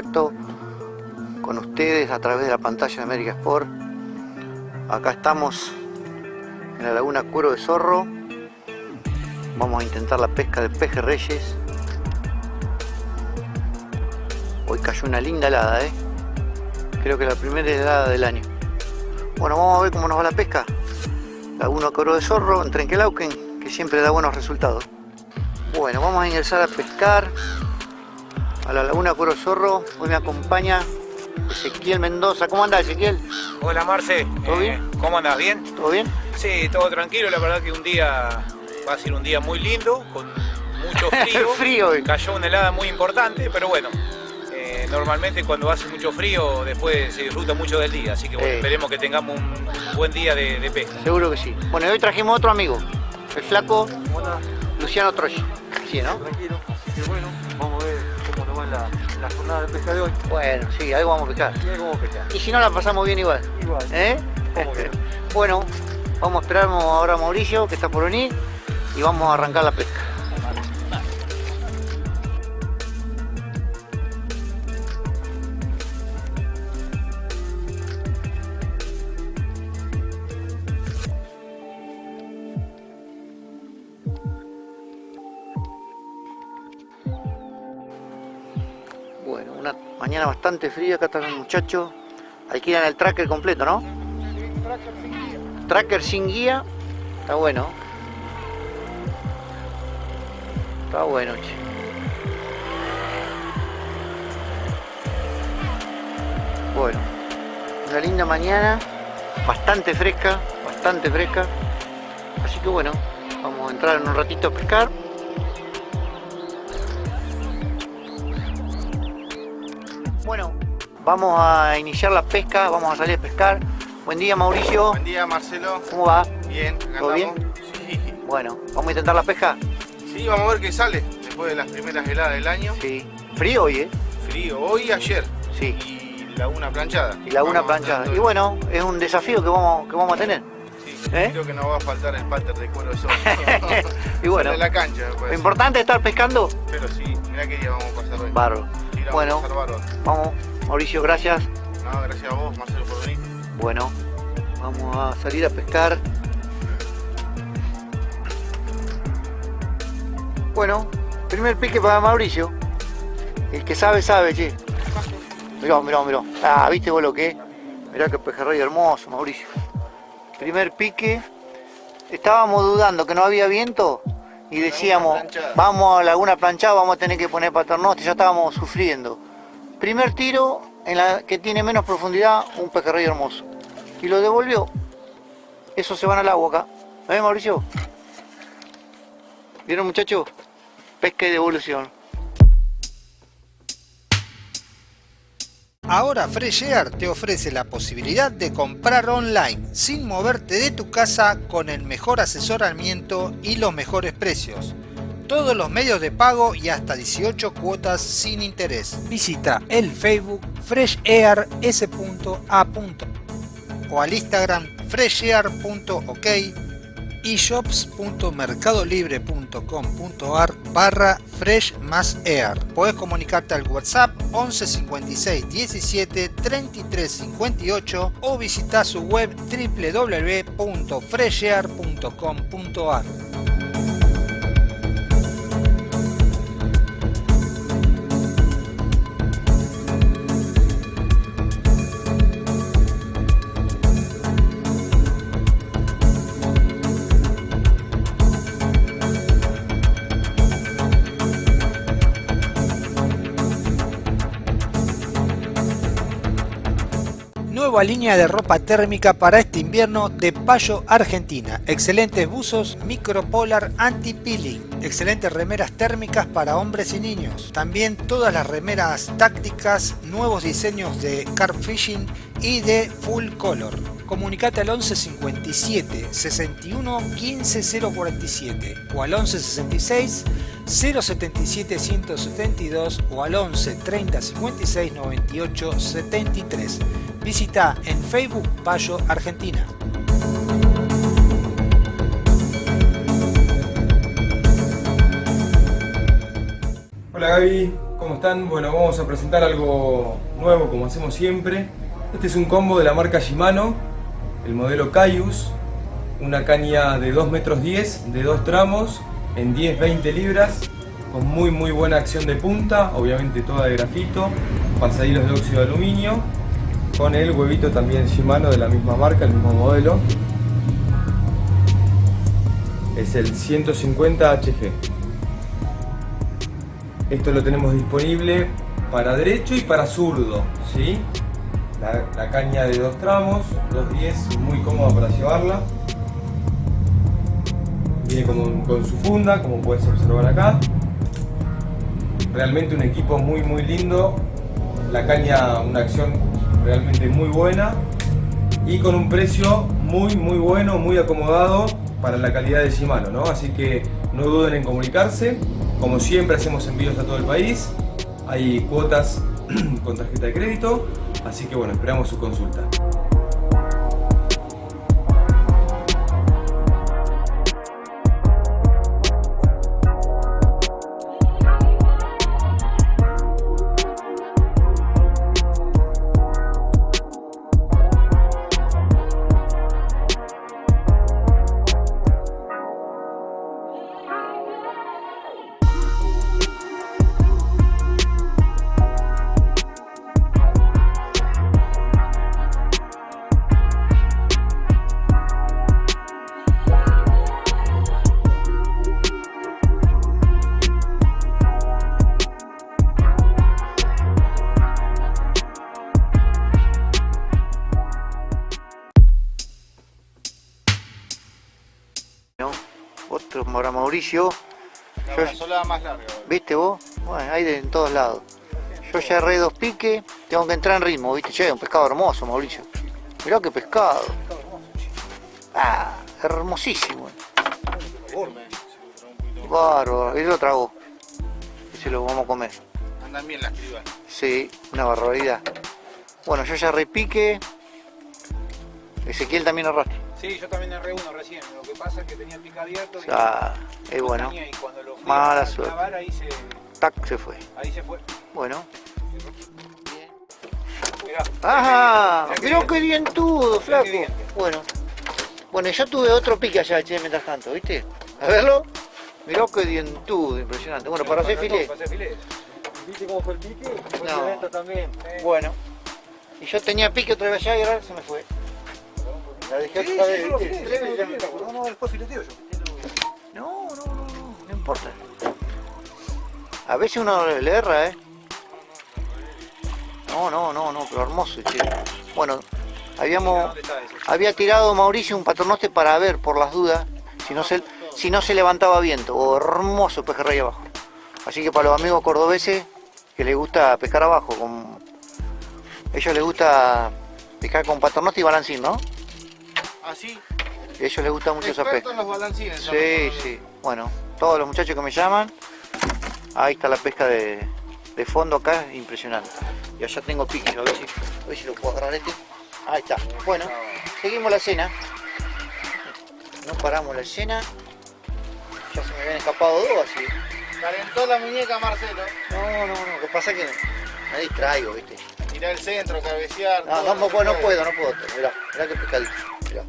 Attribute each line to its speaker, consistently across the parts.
Speaker 1: contacto con ustedes a través de la pantalla de América Sport. Acá estamos en la laguna Cuero de Zorro. Vamos a intentar la pesca de peje reyes. Hoy cayó una linda helada, ¿eh? Creo que la primera helada del año. Bueno, vamos a ver cómo nos va la pesca. Laguna Cuero de Zorro en Trenquelauquen, que siempre da buenos resultados. Bueno, vamos a ingresar a pescar a la Laguna Cuero Zorro. Hoy me acompaña Ezequiel Mendoza. ¿Cómo anda Ezequiel?
Speaker 2: Hola Marce.
Speaker 1: ¿Todo bien?
Speaker 2: Eh, ¿Cómo andas? ¿Bien?
Speaker 1: ¿Todo bien?
Speaker 2: Sí, todo tranquilo. La verdad que un día va a ser un día muy lindo, con mucho frío.
Speaker 1: Frío hoy.
Speaker 2: Cayó una helada muy importante, pero bueno. eh, normalmente cuando hace mucho frío después se disfruta mucho del día, así que bueno, esperemos que tengamos un, buen día de, de pesca.
Speaker 1: Seguro que sí. Bueno, y hoy trajimos otro amigo. El flaco
Speaker 3: Hola,
Speaker 1: Luciano Troya. Sí, ¿no?
Speaker 3: tranquilo. Bueno, la, la jornada de pesca de hoy.
Speaker 1: Bueno, sí, algo vamos a pescar.
Speaker 3: Y ahí cómo pescar.
Speaker 1: Y si no la pasamos bien igual.
Speaker 3: Igual.
Speaker 1: ¿Eh? Bueno, vamos a esperar ahora a Mauricio, que está por venir, y vamos a arrancar la pesca. Bastante fría, acá están los muchachos. Alquilan el tracker completo, ¿no? Tracker sin guía. Está bueno. Está bueno, che. Bueno, una linda mañana, bastante fresca, bastante fresca. Así que bueno, vamos a entrar en un ratito a pescar. Bueno, vamos a iniciar la pesca, vamos a salir a pescar. Buen día Mauricio,
Speaker 4: Buen día Marcelo,
Speaker 1: ¿cómo va?
Speaker 4: bien, acá
Speaker 1: ¿Todo
Speaker 4: andamos. Sí.
Speaker 1: Bueno, vamos a intentar la pesca.
Speaker 4: sí, vamos a ver qué sale después de las primeras heladas del año.
Speaker 1: Sí. Frío hoy, ¿eh?
Speaker 4: Frío, hoy y ayer.
Speaker 1: Sí.
Speaker 4: Y laguna planchada.
Speaker 1: Y laguna
Speaker 4: Vamos
Speaker 1: planchada. Y bueno, es un desafío que vamos, que vamos a tener.
Speaker 4: Sí,
Speaker 1: ¿eh?
Speaker 4: creo que no va a faltar el pater de cuero de sol.
Speaker 1: Y bueno,
Speaker 4: la cancha,
Speaker 1: lo importante es estar pescando.
Speaker 4: Pero sí, mirá qué día vamos a pasar hoy.
Speaker 1: Barro. Bueno. Vamos, Mauricio, gracias.
Speaker 4: No, gracias a vos, Marcelo, por venir.
Speaker 1: Bueno, vamos a salir a pescar. Bueno, primer pique para Mauricio. El que sabe, sabe, che. Mirá, mirá, mirá. Ah, ¿viste vos lo que es? Mirá que pejerrey hermoso, Mauricio. Primer pique. Estábamos dudando que no había viento y decíamos, vamos a laguna planchada, vamos a tener que poner paternoste, ya estábamos sufriendo. Primer tiro en la que tiene menos profundidad, un pejerrey hermoso. Y lo devolvió. Eso se van al agua acá. ¿Eh, Mauricio? ¿Vieron, muchachos? Pesca y devolución.
Speaker 5: Ahora Fresh Air te ofrece la posibilidad de comprar online sin moverte de tu casa con el mejor asesoramiento y los mejores precios. Todos los medios de pago y hasta 18 cuotas sin interés. Visita el Facebook freshair.s.a. o al Instagram freshair.ok shops.mercadolibre.com.ar barra fresh más air. Puedes comunicarte al WhatsApp 11 56 17 33 58 o visitar su web www.freshair.com.ar. Nueva línea de ropa térmica para este invierno de Payo Argentina. Excelentes buzos micropolar anti-peeling. Excelentes remeras térmicas para hombres y niños. También todas las remeras tácticas, nuevos diseños de carp fishing y de full color. Comunicate al 11 57 61 15 047 o al 11 66 077 172 o al 11 30 56 98 73. Visita en Facebook Payo Argentina.
Speaker 6: Hola Gaby, están? Bueno, vamos a presentar algo nuevo como hacemos siempre. Este es un combo de la marca Shimano, el modelo Caius, una caña de 2 metros 10 de dos tramos en 10-20 libras con muy muy buena acción de punta, obviamente toda de grafito, pasadillos de óxido de aluminio, con el huevito también Shimano de la misma marca, el mismo modelo. Es el 150 HG. Esto lo tenemos disponible para derecho y para zurdo, ¿sí? La, caña de dos tramos, 210, muy cómoda para llevarla. Viene con, con su funda, como puedes observar acá. Realmente un equipo muy muy lindo. La caña, una acción realmente muy buena. Y con un precio muy muy bueno, muy acomodado para la calidad de Shimano, ¿no? Así que no duden en comunicarse. Como siempre hacemos envíos a todo el país. Hay cuotas con tarjeta de crédito. Así que bueno, esperamos su consulta.
Speaker 4: La
Speaker 1: Yo-
Speaker 4: más larga.
Speaker 1: ¿Viste vos? Bueno, hay de en todos lados. Yo ya erré dos piques, tengo que entrar en ritmo, ¿viste? Che, un pescado hermoso, Mauricio. Mirá qué pescado. Ah, hermosísimo. Bárbaro, él lo tragó. Ese lo vamos a comer.
Speaker 4: Andan bien las cribas.
Speaker 1: Sí, una barbaridad. Bueno, yo ya repique. Ezequiel también arrastra.
Speaker 2: Sí, yo también erré uno recién. Lo que pasa es que tenía el pica abierto. y
Speaker 1: Ah, es bueno.
Speaker 2: tenía, Y cuando lo fui
Speaker 1: Mala
Speaker 2: a
Speaker 1: suerte.
Speaker 2: clavar, ahí se,
Speaker 1: Tac, se fue.
Speaker 2: ahí se fue.
Speaker 1: Bueno.
Speaker 2: Mirá.
Speaker 1: ¡Ajá!
Speaker 2: Mirá qué
Speaker 1: Mirá
Speaker 2: bien.
Speaker 1: qué dientudo, flaco.
Speaker 2: bien.
Speaker 1: Bueno. Bueno, yo tuve otro pique allá, che, mientras tanto, ¿viste? A verlo. Mirá qué dientudo, impresionante. Bueno, para hacer filé.
Speaker 2: Para hacer filé.
Speaker 3: ¿Viste cómo fue el pique? Fue
Speaker 1: No.
Speaker 3: también.
Speaker 1: Bueno. Y yo tenía pique otra vez allá y ahora se me fue. La dejé
Speaker 2: Sí,
Speaker 1: otra
Speaker 2: sí,
Speaker 1: vez,
Speaker 2: yo lo
Speaker 1: ¿viste?
Speaker 2: filé,
Speaker 1: Tres
Speaker 2: yo lo
Speaker 1: veces
Speaker 2: filé.
Speaker 1: ya me
Speaker 2: No, no, después fileteo yo.
Speaker 1: No, no, no, no, no importa. A veces uno le erra, ¿eh? No, no, no, no, pero hermoso, che. Bueno, habíamos, había tirado Mauricio un paternoste para ver, por las dudas, si no se, si no se levantaba viento. Oh, hermoso pejerrey abajo. Así que para los amigos cordobeses que les gusta pescar abajo, con... ellos les gusta pescar con paternoste y balancín, ¿no?
Speaker 4: Así,
Speaker 1: A ellos les gusta mucho esa pesca.
Speaker 4: los balancines.
Speaker 1: Sí, sí. Bueno, todos los muchachos que me llaman, ahí está la pesca de, de fondo acá, impresionante. Y allá tengo pique, a ver si, a ver si lo puedo agarrar este. Ahí está. Bueno, seguimos la cena. No paramos la cena. Ya se me habían escapado dos así.
Speaker 4: Calentó la muñeca Marcelo.
Speaker 1: No, no, no. Lo que pasa es que me distraigo, ¿viste?
Speaker 4: Mirá el centro, cabecear.
Speaker 1: No,
Speaker 4: todo,
Speaker 1: no, puedo, no puedo, no puedo. Mirá, mirá qué pescadito. Mirá.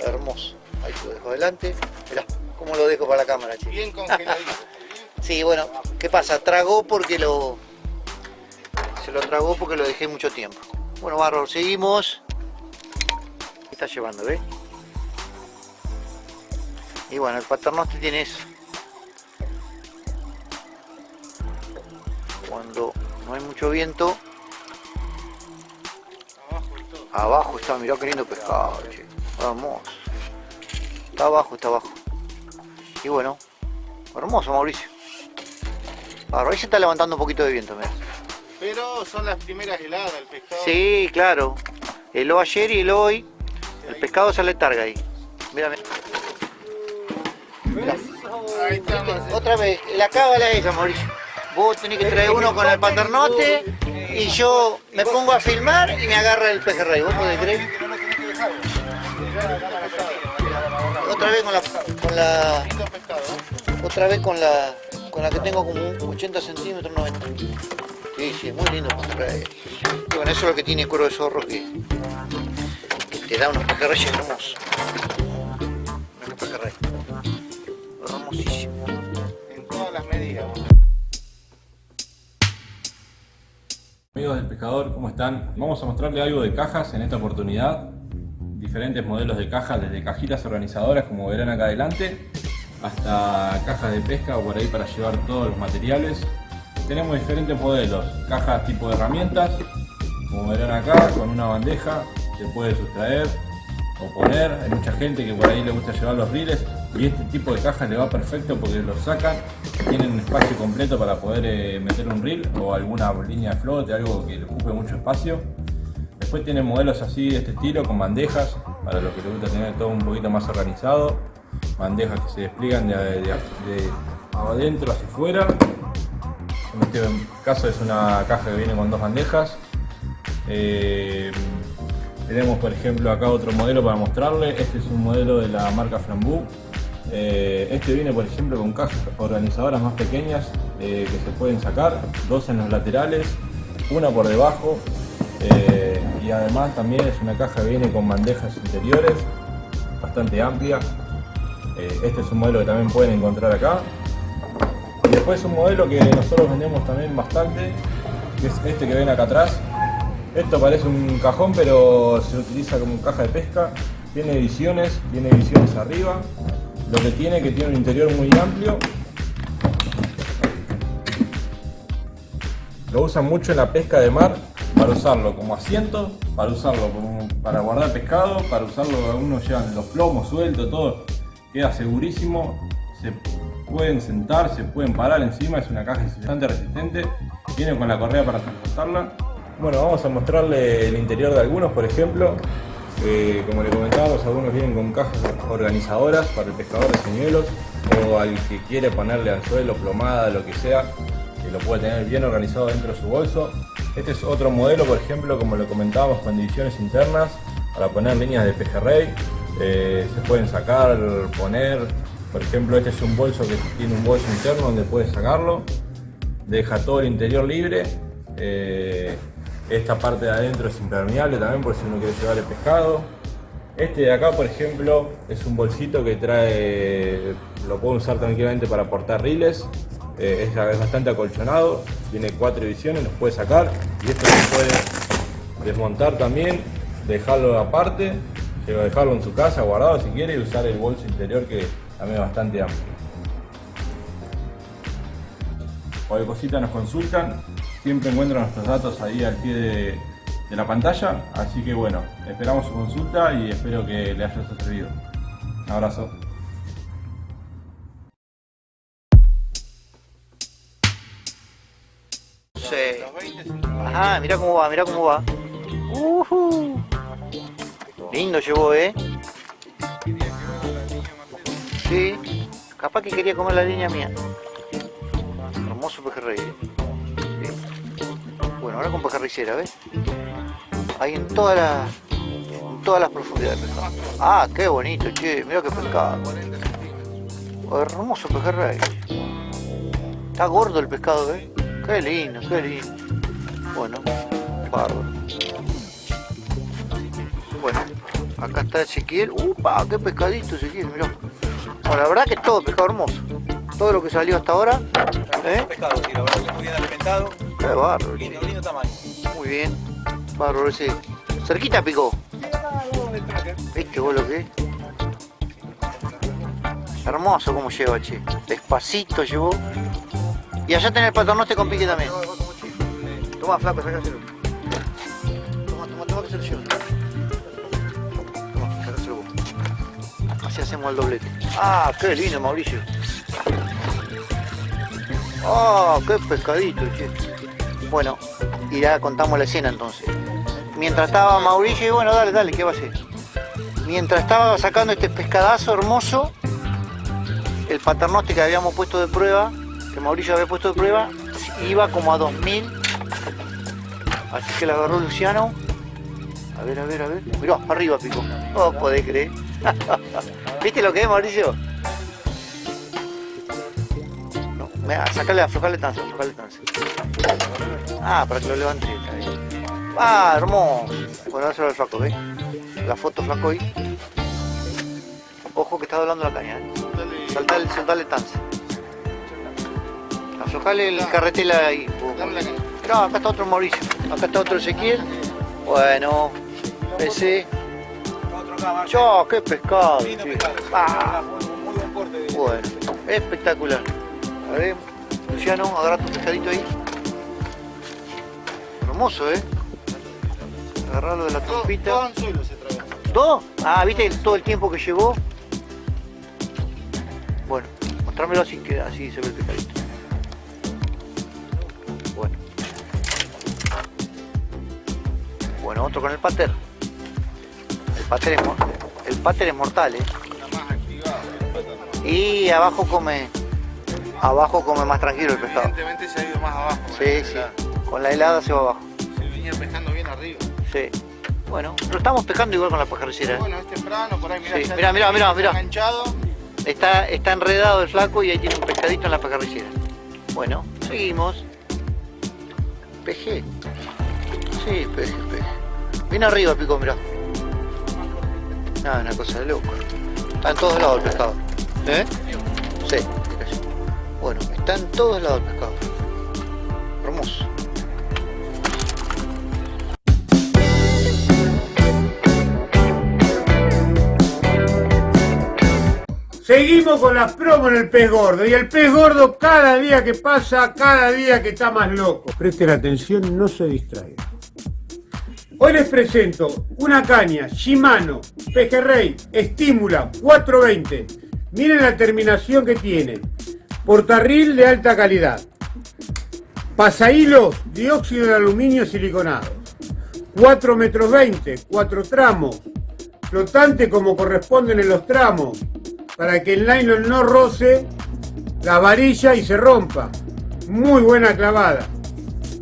Speaker 1: Hermoso. Ahí lo dejo adelante. Mirá, cómo lo dejo para la cámara, che.
Speaker 4: Bien congeladito.
Speaker 1: Sí, bueno, ¿qué pasa? Tragó porque lo... Se lo tragó porque lo dejé mucho tiempo. Bueno, Barro, seguimos. ¿Qué está llevando, ves? Y bueno, el paternoste tiene eso. Cuando no hay mucho viento,
Speaker 4: Abajo
Speaker 1: está, mirá qué lindo pescado, che. Hermoso. Está abajo, está abajo. Y bueno, hermoso Mauricio. Barro, ahí se está levantando un poquito de viento, mirá.
Speaker 4: Pero son las primeras heladas del pescado.
Speaker 1: Sí, claro. El o ayer y el hoy. El pescado sale targa ahí. Mira, mira. Otra vez, la cábala es esa, Mauricio. Vos tenés que traer uno con el paternote y yo me pongo a filmar y me agarra el pejerrey. ¿Vos podés creer? Otra vez con la, con la, otra vez con la, con la que tengo como un 80 centímetros, 90. Sí, sí, muy lindo pejerrey. Y bueno, eso es lo que tiene cuero de zorro que, que te da unos pejerreyes hermosos. Unos pejerrey. Hermosísimo.
Speaker 4: En todas las medidas.
Speaker 7: Amigos del pescador, ¿cómo están? Vamos a mostrarle algo de cajas en esta oportunidad. Diferentes modelos de cajas, desde cajitas organizadoras como verán acá adelante, hasta cajas de pesca o por ahí para llevar todos los materiales. Tenemos diferentes modelos, cajas tipo de herramientas, como verán acá, con una bandeja se puede sustraer o poner. Hay mucha gente que por ahí le gusta llevar los riles y este tipo de cajas le va perfecto porque los sacan, tienen un espacio completo para poder eh, meter un reel o alguna línea de flote, algo que le ocupe mucho espacio. Después tienen modelos así de este estilo con bandejas, para los que les gusta tener todo un poquito más organizado. Bandejas que se despliegan de, de- de adentro hacia afuera. En este caso es una caja que viene con dos bandejas. Eh, tenemos por ejemplo acá otro modelo para mostrarle. Este es un modelo de la marca Frambu. Eh, este viene por ejemplo con cajas organizadoras más pequeñas eh, que se pueden sacar. Dos en los laterales, una por debajo. eh, y además también es una caja que viene con bandejas interiores bastante amplia. Este es un modelo que también pueden encontrar acá. Y después un modelo que nosotros vendemos también bastante, que es este que ven acá atrás. Esto parece un cajón, pero se utiliza como caja de pesca. Tiene ediciones, tiene ediciones arriba. Lo que tiene que tiene un interior muy amplio. Lo usan mucho en la pesca de mar para usarlo como asiento, para usarlo como para guardar pescado, para usarlo, algunos llevan los plomos sueltos, todo. Queda segurísimo, se pueden sentar, se pueden parar encima, es una caja bastante resistente. Viene con la correa para transportarla. Bueno, vamos a mostrarle el interior de algunos, por ejemplo. Eh, como le comentábamos, algunos vienen con cajas organizadoras para el pescador de señuelos o al que quiere ponerle anzuelo, plomada, lo que sea, que lo puede tener bien organizado dentro de su bolso. Este es otro modelo, por ejemplo, como lo comentábamos, con divisiones internas para poner líneas de pejerrey. Eh, se pueden sacar, poner. Por ejemplo, este es un bolso que tiene un bolso interno donde puedes sacarlo. Deja todo el interior libre. Eh, esta parte de adentro es impermeable también por si uno quiere llevar el pescado. Este de acá, por ejemplo, es un bolsito que trae, lo puedo usar tranquilamente para portar riles. Eh, es, bastante acolchonado, tiene cuatro divisiones, los puede sacar y esto se puede desmontar también, dejarlo aparte, dejarlo en su casa guardado si quiere y usar el bolso interior que también es bastante amplio. Cualquier cosita nos consultan, siempre encuentran nuestros datos ahí al pie de, la pantalla, así que bueno, esperamos su consulta y espero que le haya servido. Un abrazo.
Speaker 1: Sí.
Speaker 4: Los 20 centímetros.
Speaker 1: Ajá, mira cómo va, mira cómo va. Ujú. Lindo llevó, ¿eh? Sí, capaz que quería comer la línea mía. Hermoso pejerrey. Bueno, ahora con pejerricera, ¿ves? Ahí en todas las todas las profundidades de pescado. Ah, qué bonito, che, mira qué pescado.
Speaker 4: 40 centímetros.
Speaker 1: Oh, hermoso pejerrey. Está gordo el pescado, ¿eh? Qué lindo, qué lindo. Bueno, bárbaro. Bueno, acá está Ezequiel. ¡Upa! ¡Qué pescadito Ezequiel! Mirá. Bueno, la verdad que es todo pescado hermoso. Todo lo que salió hasta ahora. ¿Eh?
Speaker 2: Pescado, sí, la verdad que muy bien alimentado.
Speaker 1: Qué bárbaro.
Speaker 2: Lindo, lindo tamaño.
Speaker 1: Muy bien. Bárbaro ese. Cerquita picó. ¿Viste vos lo que es? Hermoso como lleva, che. Despacito llevó. Y allá tenés el paternoste con pique también. Toma, flaco, sacáselo. Toma, toma, toma que se lo llevo. Toma, sacáselo vos. Así hacemos el doblete. Ah, qué lindo, Mauricio. Ah, qué pescadito, che. Bueno, y ya contamos la escena entonces. Mientras estaba Mauricio, y bueno, dale, dale, ¿qué va a hacer? Mientras estaba sacando este pescadazo hermoso, el paternoste que habíamos puesto de prueba, que Mauricio había puesto de prueba, iba como a 2000. Así que la agarró Luciano. A ver, a ver, a ver. Mirá, arriba picó. No podés creer. ¿Viste lo que es, Mauricio? No, Me, sacale, aflojale tanza, aflojale tanza. Ah, para que lo levante. Ah, hermoso. Bueno, eso el flaco, ¿ves? La foto flaco ahí. Ojo que está doblando la caña, ¿eh? Saltale, saltale tanza. Aflojale el carretela ahí. Mirá, acá está otro Mauricio. Acá está otro Ezequiel. Bueno, ese. Yo, qué pescado. Ah,
Speaker 2: Muy buen corte. de-
Speaker 1: bueno, espectacular. A ver, Luciano, agarra tu pescadito ahí. Hermoso, ¿eh? Agarrarlo de la trompita.
Speaker 4: se trae.
Speaker 1: ¿Todo? Ah, ¿viste todo el tiempo que llevó? Bueno, mostrámelo así que así se ve el pescadito. Bueno. Bueno, otro con el pater. El pater es, el pater es mortal, ¿eh? Y abajo come. Abajo come más tranquilo el pescado.
Speaker 4: Evidentemente se ha ido más abajo.
Speaker 1: Sí, sí. Con la helada se va abajo.
Speaker 4: Se venía pescando bien arriba.
Speaker 1: Sí. Bueno, lo estamos pescando igual con la pajaricera. ¿eh?
Speaker 4: Bueno, es temprano, por ahí mirá.
Speaker 1: Sí, mirá, mirá, mirá, mirá.
Speaker 4: Enganchado.
Speaker 1: Está, está enredado el flaco y ahí tiene un pescadito en la pajarricera. Bueno, seguimos. Peje. Sí, peje, peje. Viene arriba, pico, mirá. Nada, una cosa de loco. Está en todos lados el pescado. ¿Eh? Sí. Bueno, está en todos lados el pescado. Hermoso.
Speaker 8: Seguimos con las promos en el pez gordo. Y el pez gordo cada día que pasa, cada día que está más loco. Presten atención, no se distraigan. Hoy les presento una caña Shimano Pejerrey Estímula 420. Miren la terminación que tiene. Portarril de alta calidad. Pasahilos dióxido de aluminio siliconado. 4 metros 20, 4 tramos. Flotante como corresponden en los tramos. Para que el nylon no roce la varilla y se rompa. Muy buena clavada.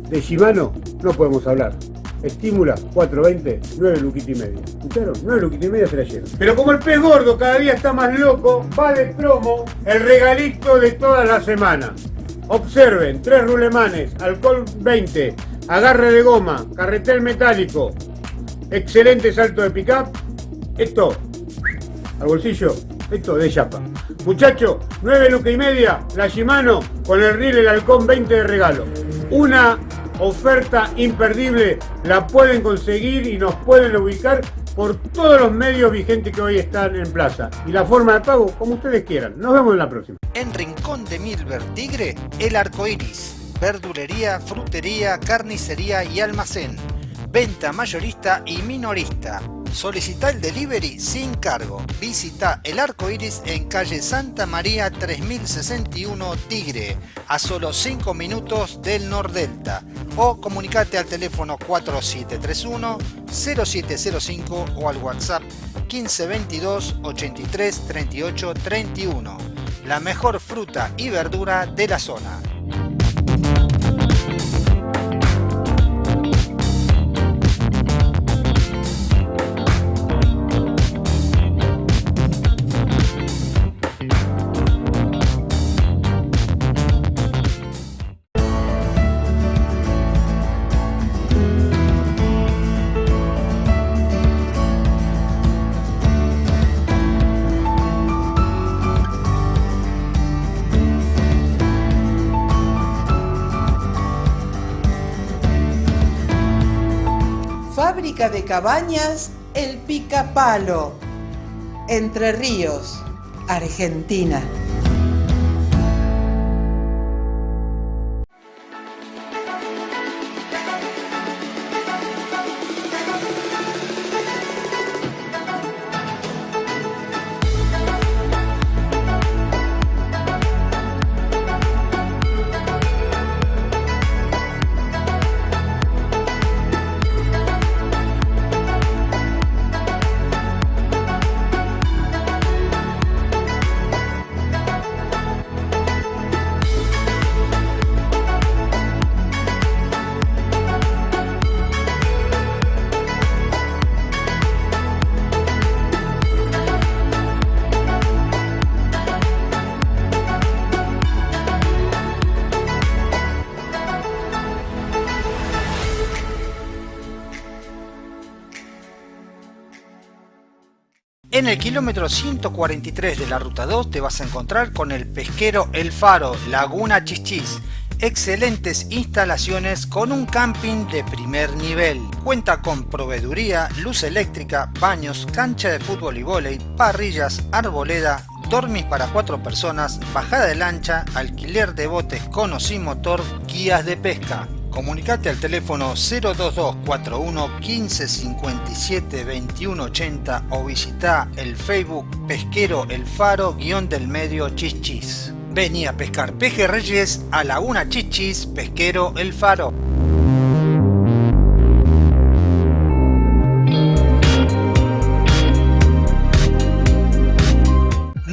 Speaker 8: De Shimano no podemos hablar. Estímula 420, 9 luquitas y media. ¿Escucharon? 9 luquitas y media se la. Pero como el pez gordo cada día está más loco, va de promo el regalito de toda la semana. Observen, tres rulemanes, alcohol 20, agarre de goma, carretel metálico, excelente salto de pickup. Esto, al bolsillo, esto de chapa. Muchachos, 9 lucas y media, la Shimano con el reel el halcón 20 de regalo. Una oferta imperdible, la pueden conseguir y nos pueden ubicar por todos los medios vigentes que hoy están en plaza. Y la forma de pago, como ustedes quieran. Nos vemos en la próxima.
Speaker 5: En Rincón de Milver Tigre, el arco iris. Verdulería, frutería, carnicería y almacén. Venta mayorista y minorista. Solicita el delivery sin cargo. Visita el arco iris en calle Santa María 3061 Tigre, a solo 5 minutos del Nordelta. O comunicate al teléfono 4731 0705 o al WhatsApp 1522 83 38 31. La mejor fruta y verdura de la zona.
Speaker 9: De cabañas El Picapalo. Entre Ríos, Argentina.
Speaker 5: En el kilómetro 143 de la ruta 2 te vas a encontrar con el pesquero El Faro, Laguna Chichis. Excelentes instalaciones con un camping de primer nivel. Cuenta con proveeduría, luz eléctrica, baños, cancha de fútbol y vóley, parrillas, arboleda, dormis para cuatro personas, bajada de lancha, alquiler de botes con o sin motor, guías de pesca. Comunicate al teléfono 02241 15 57 21 80 o visita el Facebook Pesquero El Faro guion del medio Chichis. Vení a pescar pejerreyes a Laguna Chichis Pesquero El Faro.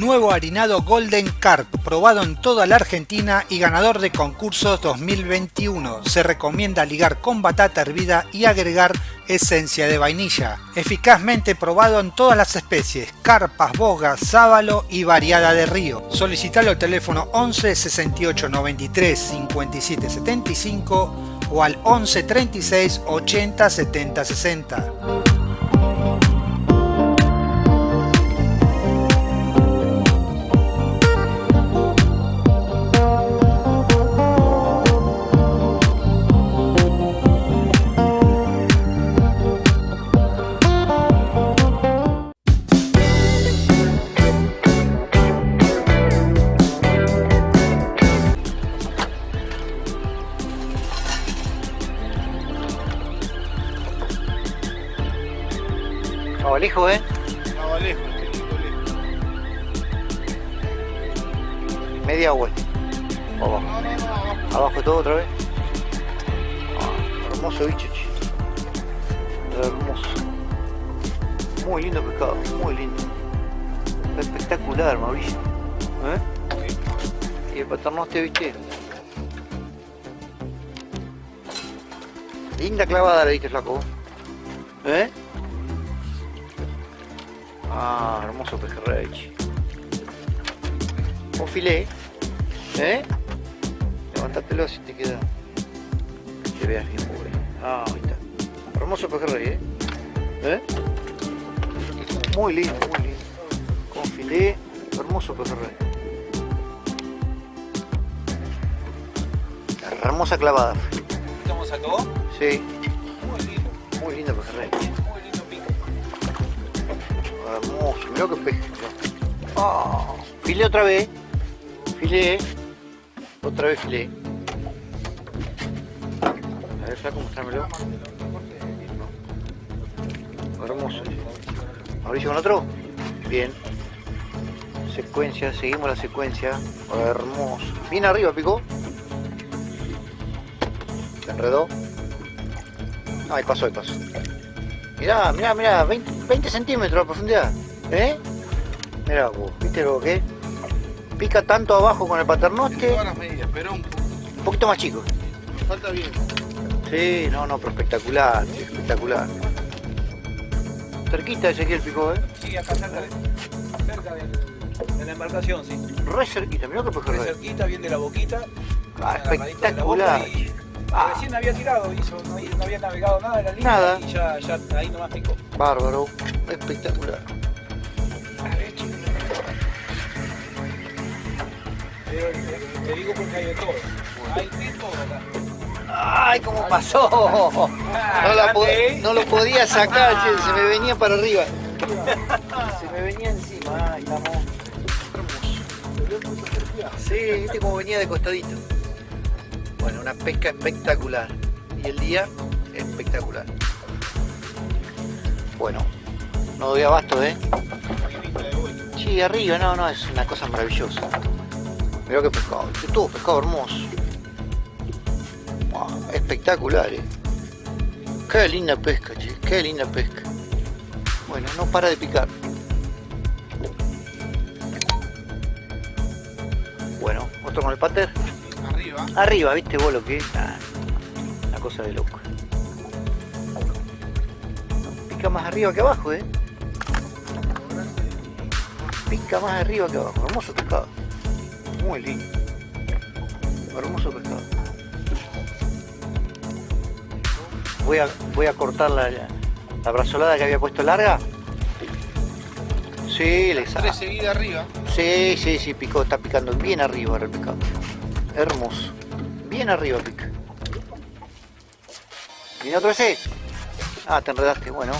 Speaker 5: Nuevo harinado Golden Carp, probado en toda la Argentina y ganador de concursos 2021. Se recomienda ligar con batata hervida y agregar esencia de vainilla. Eficazmente probado en todas las especies, carpas, bogas, sábalo y variada de río. Solicitalo al teléfono 11 68 93 57 75 o al 11 36 80 70 60.
Speaker 1: Abalejo, eh.
Speaker 4: Abalejo, lejos, lejos.
Speaker 1: Media vuelta. Abajo.
Speaker 4: No, no, no, abajo.
Speaker 1: Abajo todo otra vez. Ah, hermoso bicho, che. Hermoso. Muy lindo pescado, muy lindo. Espectacular, Mauricio. ¿Eh? Y el paternoste, viste. Linda clavada le diste, flaco. ¿Eh? Ah, hermoso pejerrey. Un filé. ¿Eh? Levantátelo si te queda. Que te veas bien, pobre. Ah, ahí está. Hermoso pejerrey, ¿eh? ¿Eh? Muy lindo, muy lindo. Con filé, hermoso pejerrey. Hermosa clavada.
Speaker 2: ¿Cómo sacó?
Speaker 1: Sí,
Speaker 2: Muy lindo,
Speaker 1: muy lindo pejerrey. Hermoso, mirá que peje. Ah, filé otra vez. Filé. Otra vez filé. A ver, flaco, mostrámelo. Hermoso. Mauricio con otro. Bien. Secuencia, seguimos la secuencia. Hermoso. Bien arriba, picó. Se enredó. No, ahí pasó, ahí pasó. Mirá, mirá, mirá, 20, 20 centímetros de profundidad. ¿Eh? Mirá vos, ¿viste lo que es? Pica tanto abajo con el paternoste,
Speaker 4: Todas las medidas, pero un
Speaker 1: un poquito más chico.
Speaker 4: falta bien.
Speaker 1: Sí, no, no, pero espectacular, espectacular. Cerquita Ezequiel picó, ¿eh?
Speaker 2: Sí, acá cerca de, cerca del- de la embarcación, sí.
Speaker 1: Re cerquita, mirá que
Speaker 2: Re
Speaker 1: pejerrey.
Speaker 2: cerquita, bien de la boquita.
Speaker 1: Ah, espectacular. Ah.
Speaker 2: Recién había tirado, hizo, no, no había navegado nada en la línea
Speaker 1: Nada.
Speaker 2: y ya, ya ahí nomás picó.
Speaker 1: Bárbaro, espectacular.
Speaker 2: Te, te- te digo porque hay de todo. Hay de todo acá.
Speaker 1: ¡Ay, cómo pasó! No, la po-
Speaker 2: grande, ¿eh?
Speaker 1: no lo podía sacar, che, se me venía para arriba. Se me venía encima, ay, monja. Sí, viste cómo venía de costadito. Una pesca espectacular. Y el día espectacular. Bueno, no doy abasto, ¿eh? Sí, arriba, no, no, es una cosa maravillosa. Mirá qué pescado, todo pescado hermoso. Espectacular, ¿eh? Qué linda pesca, che, qué linda pesca. Bueno, no para de picar. Bueno, otro con el pater.
Speaker 4: Arriba.
Speaker 1: Arriba, ¿viste vos lo que es? Ah, una cosa de loco. Pica más arriba que abajo, ¿eh? Pica más arriba que abajo. Hermoso pescado. Muy lindo. Hermoso pescado. Voy a, voy a cortar la, la brazolada que había puesto larga. Sí, le
Speaker 4: Tres seguidas arriba.
Speaker 1: Sí, sí, sí, picó, está picando bien arriba el pescado. Hermoso. Bien arriba pica. ¿Viene otro ese? Ah, te enredaste, bueno.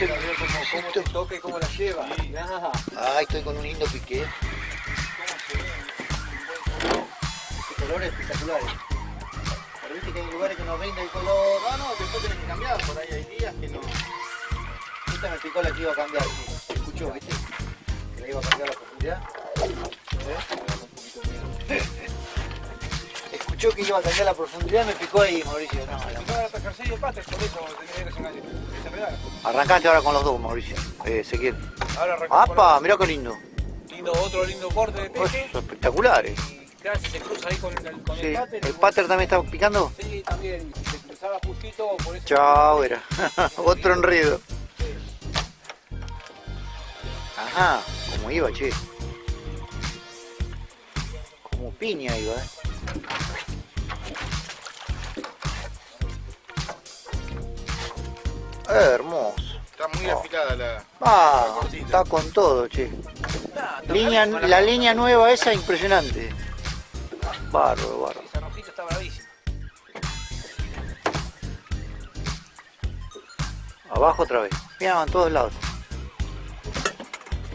Speaker 3: Ver cómo, te toca y cómo la lleva. Ah,
Speaker 1: Ay, estoy con un lindo pique. Este color es espectacular. Pero viste que hay lugares que no rinde el color. Ah, no, después tenés que cambiar. Por ahí hay días que no. Esta me picó la que iba a cambiar. sí. Escuchó, viste. Que la iba a cambiar la ¿Eh? Escuchó que iba a cambiar la profundidad y me picó ahí, Mauricio. No. Arrancaste ahora con los dos, Mauricio. Eh, Ezequiel. ¡Apa! Mirá qué lindo.
Speaker 2: lindo, otro lindo corte de peje.
Speaker 1: Espectaculares.
Speaker 2: Y claro, si se cruza ahí con el, con
Speaker 1: Sí.
Speaker 2: el pater.
Speaker 1: ¿El pater también está picando?
Speaker 2: Sí, también. Se cruzaba justito, por eso.
Speaker 1: Chao, era. Otro enredo. Ajá, como iba, che. Piña iba, eh. Hermoso.
Speaker 4: Está muy afilada la.
Speaker 1: Ah,
Speaker 4: La cortita.
Speaker 1: está con todo, che.
Speaker 2: Está, está
Speaker 1: Línea, la línea nueva esa impresionante. Bárbaro, bárbaro.
Speaker 2: Esa rojita está bravísima.
Speaker 1: Abajo otra vez. Mira, van todos lados.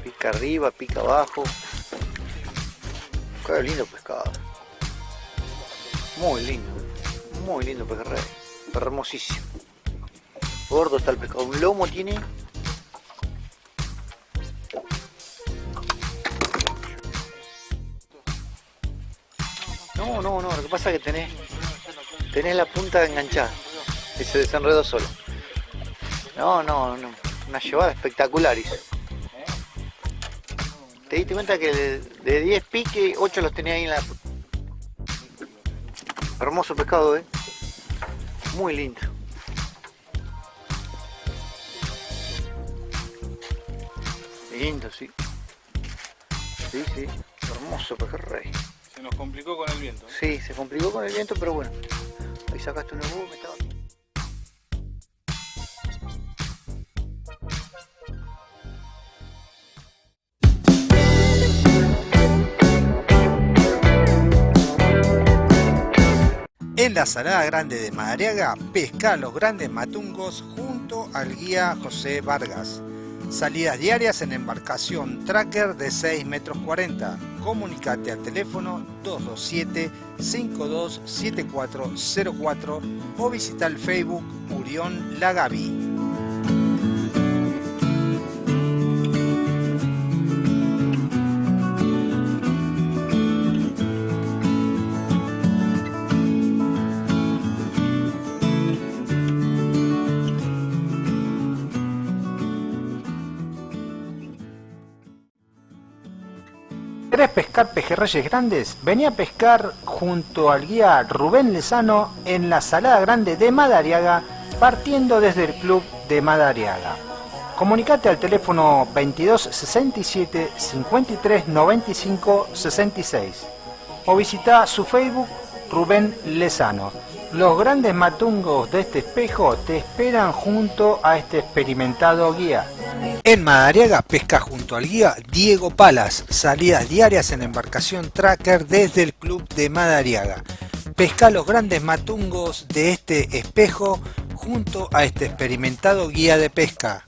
Speaker 1: Pica arriba, pica abajo. Qué lindo pescado. Muy lindo. Muy lindo pejerrey. Hermosísimo. Gordo está el pescado. Un lomo tiene. No, no, no. Lo que pasa es que tenés, tenés la punta enganchada. Y se desenredó solo. No, no, no. Una llevada espectacular. ¿Te diste cuenta que de, de 10 piques, 8 los tenía ahí en la... Hermoso pescado, ¿eh? Muy lindo. Lindo, sí. Sí, sí. Hermoso pejerrey.
Speaker 4: Se nos complicó con el viento.
Speaker 1: Sí, se complicó con el viento, pero bueno. Ahí sacaste una boom, estaba...
Speaker 5: En la Salada Grande de Madariaga, pesca los grandes matungos junto al guía José Vargas. Salidas diarias en embarcación tracker de 6 metros 40. Comunicate al teléfono 227-527404 o visita el Facebook Murión Lagavi. ¿Querés pescar pejerreyes grandes? Vení a pescar junto al guía Rubén Lezano en la Salada Grande de Madariaga, partiendo desde el club de Madariaga. Comunicate al teléfono 22 67 53 95 66 o visita su Facebook Rubén Lezano. Los grandes matungos de este espejo te esperan junto a este experimentado guía. En Madariaga pesca junto al guía Diego Palas, salidas diarias en embarcación tracker desde el club de Madariaga. Pesca los grandes matungos de este espejo junto a este experimentado guía de pesca.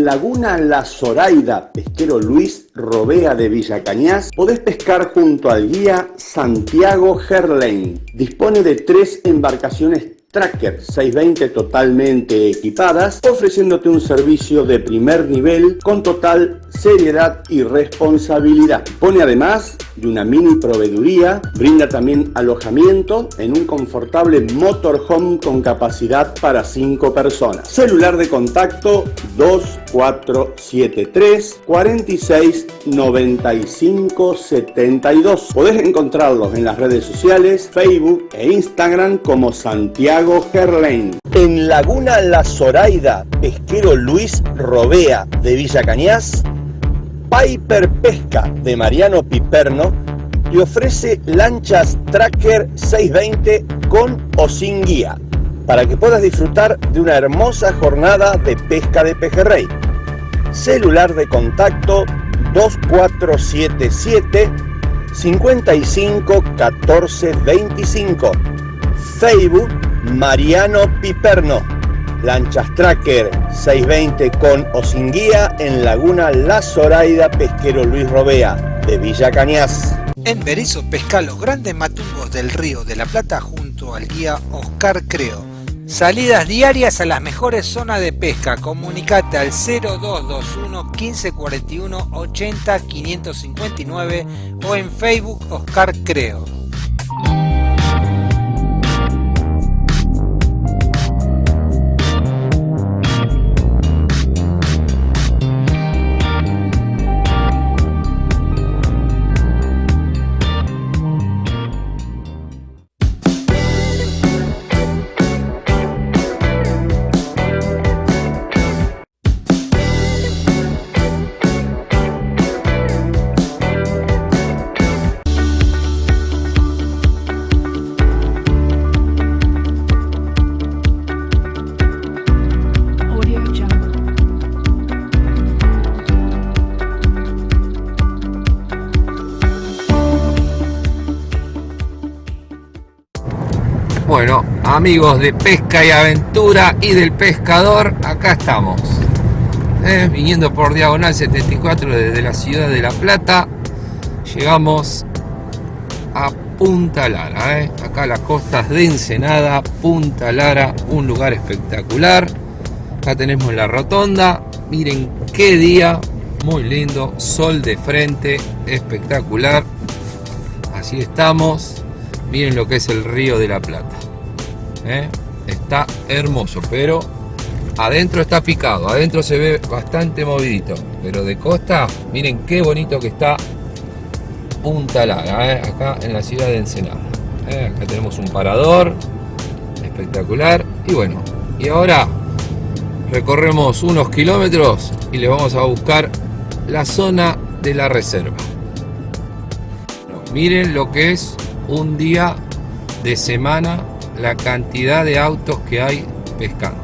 Speaker 10: En Laguna La Zoraida, pesquero Luis Robea de Villa Cañas, podés pescar junto al guía Santiago Gerlain. Dispone de tres embarcaciones Tracker 620 totalmente equipadas, ofreciéndote un servicio de primer nivel con total seriedad y responsabilidad. Pone además de una mini proveeduría, brinda también alojamiento en un confortable motorhome con capacidad para 5 personas. Celular de contacto 2473 46 95 72. Podés encontrarlos en las redes sociales, Facebook e Instagram como Santiago Santiago Gerlain. En Laguna La Zoraida, pesquero Luis Robea de Villa Cañas, Piper Pesca de Mariano Piperno te ofrece lanchas Tracker 620 con o sin guía para que puedas disfrutar de una hermosa jornada de pesca de pejerrey. Celular de contacto 2477 55 14 25. Facebook Mariano Piperno. Lanchas Tracker 620 con o sin guía en Laguna La Zoraida Pesquero Luis Robea de Villa Cañas.
Speaker 5: En Berizo pesca los grandes matungos del río de la Plata junto al guía Oscar Creo. Salidas diarias a las mejores zonas de pesca. Comunicate al 0221 1541 80 559 o en Facebook Oscar Creo.
Speaker 11: Amigos de pesca y aventura y del pescador, acá estamos. Eh, viniendo por diagonal 74 desde la ciudad de La Plata, llegamos a Punta Lara. eh. Acá las costas de Ensenada, Punta Lara, un lugar espectacular. Acá tenemos la rotonda. Miren qué día, muy lindo, sol de frente, espectacular. Así estamos. Miren lo que es el río de la Plata. ¿Eh? Está hermoso, pero adentro está picado. Adentro se ve bastante movidito. Pero de costa, miren qué bonito que está Punta Lara, ¿eh? acá en la ciudad de Ensenada. ¿eh? Acá tenemos un parador espectacular. Y bueno, y ahora recorremos unos kilómetros y le vamos a buscar la zona de la reserva. Miren lo que es un día de semana, la cantidad de autos que hay pescando.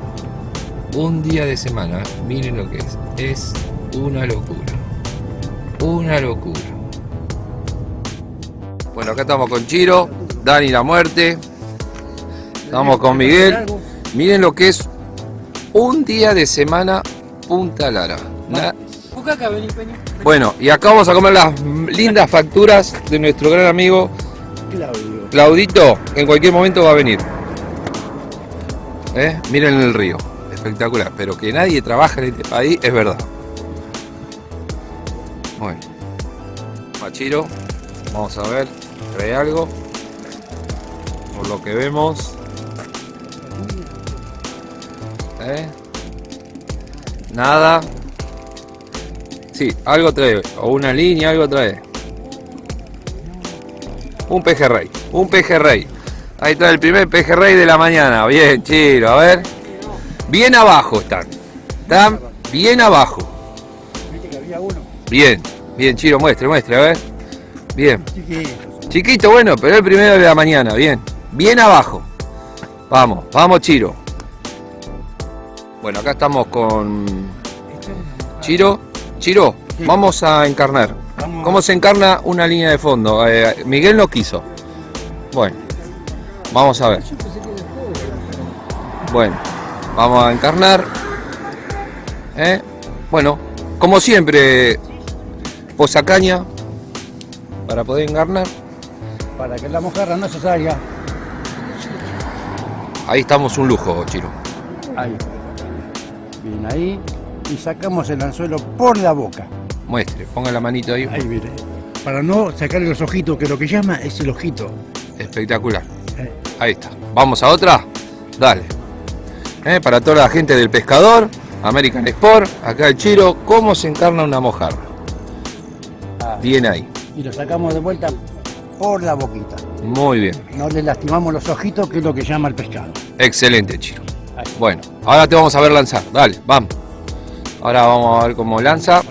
Speaker 11: Un día de semana, miren lo que es. Es una locura. Una locura. Bueno, acá estamos con Chiro, Dani la muerte. Estamos con Miguel. Miren lo que es un día de semana Punta Lara. Bueno, y acá vamos a comer las lindas facturas de nuestro gran amigo
Speaker 8: Claudio.
Speaker 11: Claudito. En cualquier momento va a venir. ¿Eh? Miren el río. Espectacular. Pero que nadie trabaja en este país es verdad. Bueno. Machiro. Vamos a ver. ¿Trae algo? Por lo que vemos. ¿Eh? Nada. Sí, algo trae. O una línea, algo trae. Un pejerrey. Un pejerrey. Ahí está el primer pejerrey de la mañana. Bien, chiro. A ver. Bien abajo están. Están bien abajo. Bien. Bien, chiro. Muestre, muestre. A ver. Bien. Chiquito, bueno, pero el primero de la mañana. Bien. Bien abajo. Vamos, vamos, Chiro. Bueno, acá estamos con Chiro. Chiro, vamos a encarnar. ¿Cómo se encarna una línea de fondo? Eh, Miguel no quiso. Bueno, vamos a ver. Bueno, vamos a encarnar. ¿Eh? Bueno, como siempre, posacaña para poder encarnar.
Speaker 12: Para que la mojarra no se salga.
Speaker 11: Ahí estamos un lujo, Chiro.
Speaker 12: Ahí. Bien, ahí. Y sacamos el anzuelo por la boca.
Speaker 11: Muestre, ponga la manito ahí.
Speaker 12: Ahí, mire. Para no sacarle los ojitos, que lo que llama es el ojito.
Speaker 11: Espectacular. Ahí está. ¿Vamos a otra? Dale. Eh, Para toda la gente del pescador, American Sport, acá el Chiro, ¿cómo se encarna una mojarra?
Speaker 12: Ah.
Speaker 11: Bien ahí.
Speaker 12: Y lo sacamos de vuelta por la boquita.
Speaker 11: Muy bien.
Speaker 12: No le lastimamos los ojitos, que es lo que llama el pescado.
Speaker 11: Excelente, Chiro. Bueno, ahora te vamos a ver lanzar. Dale, vamos. Ahora vamos a ver cómo lanza.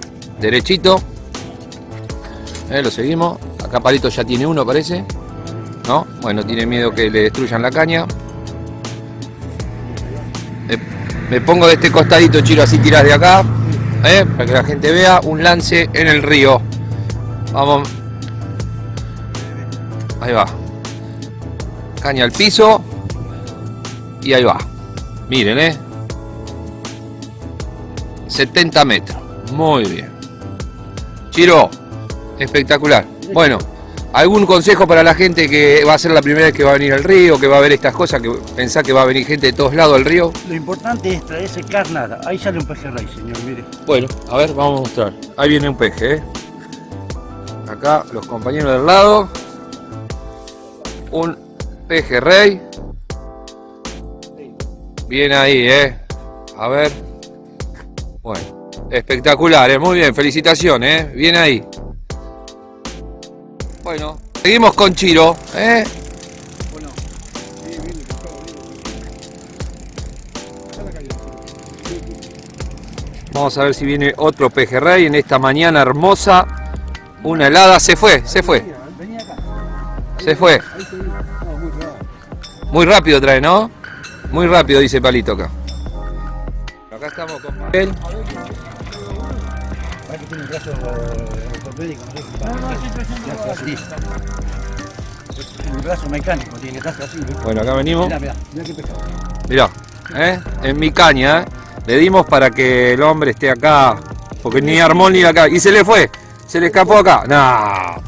Speaker 11: Derechito. Eh, lo seguimos. Acá Palito ya tiene uno, parece. ¿No? Bueno, tiene miedo que le destruyan la caña. Me, pongo de este costadito, Chiro, así tiras de acá. eh, para que la gente vea un lance en el río. Vamos. Ahí va. Caña al piso. Y ahí va. Miren, ¿eh? 70 metros. Muy bien. Chiro, espectacular. Bueno, ¿algún consejo para la gente que va a ser la primera vez que va a venir al río, que va a ver estas cosas, que pensá que va a venir gente de todos lados al río?
Speaker 12: Lo importante es traerse carnada. Ahí sale un pejerrey, señor, mire.
Speaker 11: Bueno, a ver, vamos a mostrar. Ahí viene un peje, ¿eh? Acá los compañeros del lado. Un pejerrey. Bien ahí, ¿eh? A ver. Bueno, espectacular, ¿eh? Muy bien, felicitaciones, ¿eh? Bien ahí. Bueno, seguimos con Chiro, ¿eh? Vamos a ver si viene otro pejerrey en esta mañana hermosa. Una helada, se fue, se fue. Se fue. Muy rápido trae, ¿no? Muy rápido, dice Palito acá. Acá estamos con Miguel.
Speaker 12: Eh, no sé. así. Un brazo mecánico, tiene que estar así.
Speaker 11: Bueno, acá venimos.
Speaker 12: Mirá, mirá, mirá qué pescado.
Speaker 11: Mirá, ¿eh? en mi caña, ¿eh? le dimos para que el hombre esté acá, porque ni armó ni acá. Y se le fue, se le escapó acá. No,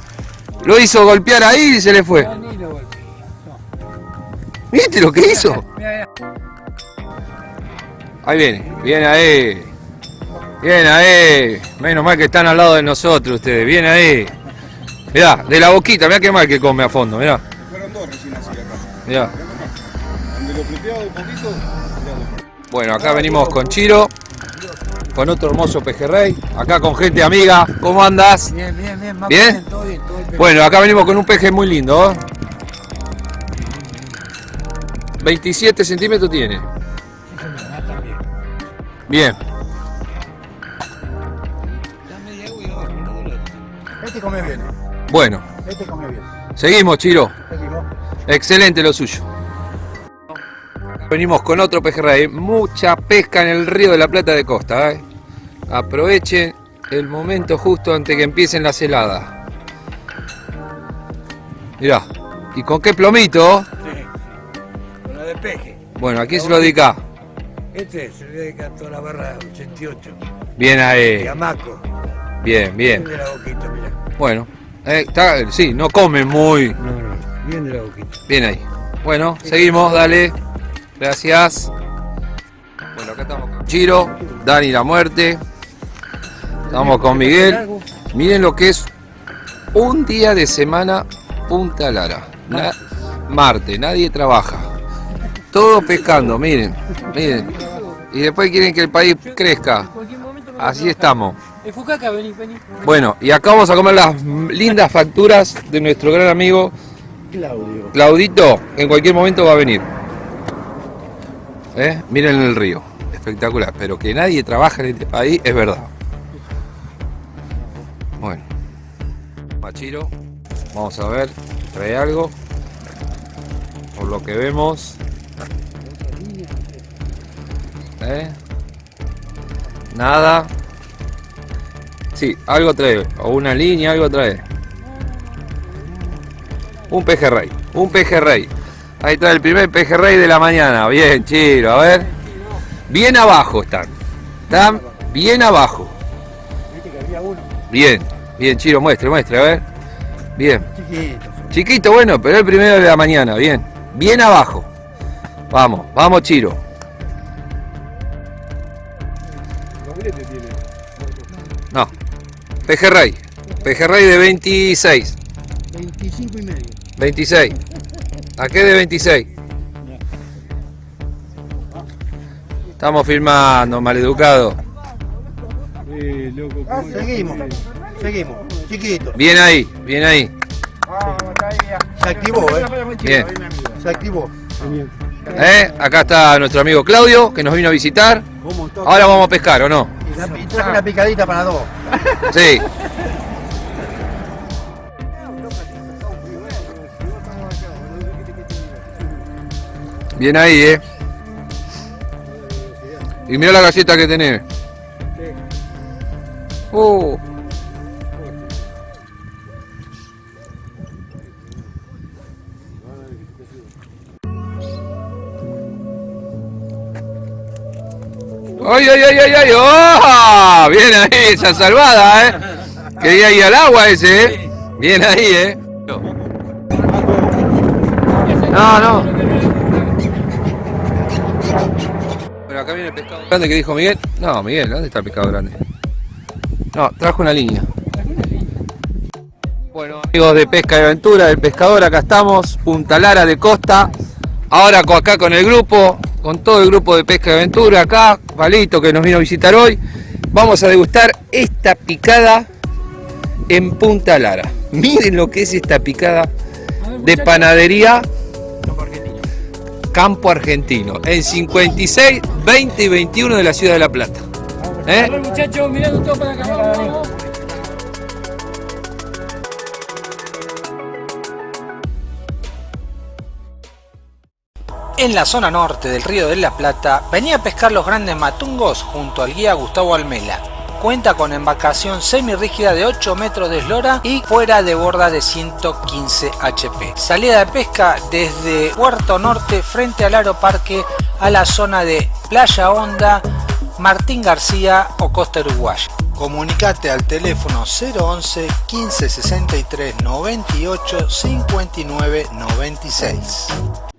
Speaker 11: lo hizo golpear ahí y se le fue. ¿Viste lo que hizo? Ahí viene, viene ahí. Bien ahí. Menos mal que están al lado de nosotros ustedes. Bien ahí. Mirá, de la boquita, mirá qué mal que come a fondo, mirá.
Speaker 6: Fueron dos recién así acá.
Speaker 11: Mirá.
Speaker 6: Donde lo preteaba un poquito,
Speaker 11: Bueno, acá venimos con Chiro, con otro hermoso pejerrey, acá con gente amiga. ¿Cómo andas?
Speaker 12: Bien, bien, bien, más
Speaker 11: ¿Bien?
Speaker 12: todo bien, todo bien.
Speaker 11: Bueno, acá venimos con un peje muy lindo. ¿eh? 27 centímetros tiene. Bien.
Speaker 12: Este come bien,
Speaker 11: Bueno,
Speaker 12: este come bien.
Speaker 11: seguimos, Chiro.
Speaker 12: Seguimos.
Speaker 11: Excelente lo suyo. Venimos con otro pejerrey. Mucha pesca en el río de la Plata de Costa. ¿eh? Aprovechen el momento justo antes que empiecen las heladas. Mirá. ¿Y con qué plomito?
Speaker 12: Con la de peje.
Speaker 11: Bueno, aquí se lo dedica.
Speaker 12: Este se le dedica a toda la barra 88.
Speaker 11: Bien ahí.
Speaker 12: Yamaco.
Speaker 11: Bien, bien.
Speaker 12: Bien de la boquita, mira.
Speaker 11: Bueno, eh, está, sí, no come muy.
Speaker 12: No, no, bien de la boquita.
Speaker 11: Bien ahí. Bueno, seguimos, dale. Gracias. Bueno, acá estamos con Chiro, Dani la muerte. Estamos con Miguel. Miren lo que es un día de semana Punta Lara. Na- Marte, nadie trabaja. Todo pescando, miren, miren. Y después quieren que el país crezca. Así estamos.
Speaker 13: Fucaca, vení, vení.
Speaker 11: Bueno, y acá vamos a comer las lindas facturas de nuestro gran amigo
Speaker 12: Claudio.
Speaker 11: Claudito. En cualquier momento va a venir. ¿Eh? Miren el río. Espectacular. Pero que nadie trabaja en este país es verdad. Bueno. Machiro. Vamos a ver. Trae algo. Por lo que vemos. ¿Eh? Nada. Sí, algo trae. O una línea, algo trae. Un pejerrey. Un pejerrey. Ahí está el primer pejerrey de la mañana. Bien, Chiro, a ver. Bien abajo están. Están bien abajo. Bien, bien, Chiro, muestre, muestre, a ver. Bien.
Speaker 12: Chiquito,
Speaker 11: bueno, pero el primero de la mañana, bien. Bien abajo. Vamos, vamos, Chiro. Pejerrey. Pejerrey de 26.
Speaker 12: 25 y medio.
Speaker 11: 26. ¿A qué de 26? Estamos filmando, maleducado.
Speaker 12: Seguimos, seguimos. Chiquito.
Speaker 11: Bien ahí, bien ahí.
Speaker 12: Se activó, ¿eh?
Speaker 11: Bien.
Speaker 12: Se activó.
Speaker 11: ¿Eh? Acá está nuestro amigo Claudio, que nos vino a visitar. Ahora vamos a pescar, ¿o no?
Speaker 12: Traje una picadita para dos.
Speaker 11: Sí. Bien ahí, ¿eh? Y mira la galleta que tenés. Oh. ¡Ay, ay, ay, ay, ay! ¡Oh! Bien ahí, esa salvada, ¿eh? Quería ir al agua ese, ¿eh? Bien ahí, ¿eh? No, no. Pero acá viene el pescado grande que dijo Miguel. No, Miguel, ¿dónde está el pescado grande? No, trajo una línea. Bueno, amigos de Pesca y Aventura, del pescador, acá estamos, Punta Lara de Costa. Ahora acá con el grupo, con todo el grupo de Pesca y Aventura, acá, Valito que nos vino a visitar hoy. Vamos a degustar esta picada en Punta Lara. Miren lo que es esta picada de panadería Campo Argentino, en 56, 20 y 21 de la ciudad de La Plata. ¿Eh?
Speaker 5: En la zona norte del río de la Plata venía a pescar los grandes matungos junto al guía Gustavo Almela. Cuenta con embarcación semirrígida de 8 metros de eslora y fuera de borda de 115 HP. Salida de pesca desde Puerto Norte frente al Aeroparque a la zona de Playa Honda, Martín García o Costa Uruguaya. Comunicate al teléfono 011 15 63 98 59 96.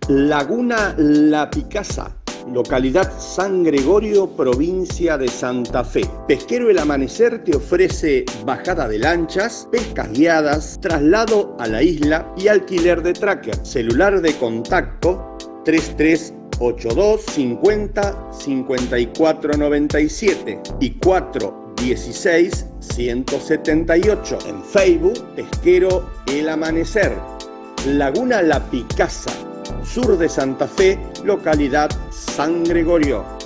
Speaker 10: Laguna La Picasa, localidad San Gregorio, provincia de Santa Fe. Pesquero El Amanecer te ofrece bajada de lanchas, pescas guiadas, traslado a la isla y alquiler de tracker. Celular de contacto 3382 50 54 97 y 416 178. En Facebook, Pesquero El Amanecer. Laguna La Picasa, sur de Santa Fe, localidad San Gregorio.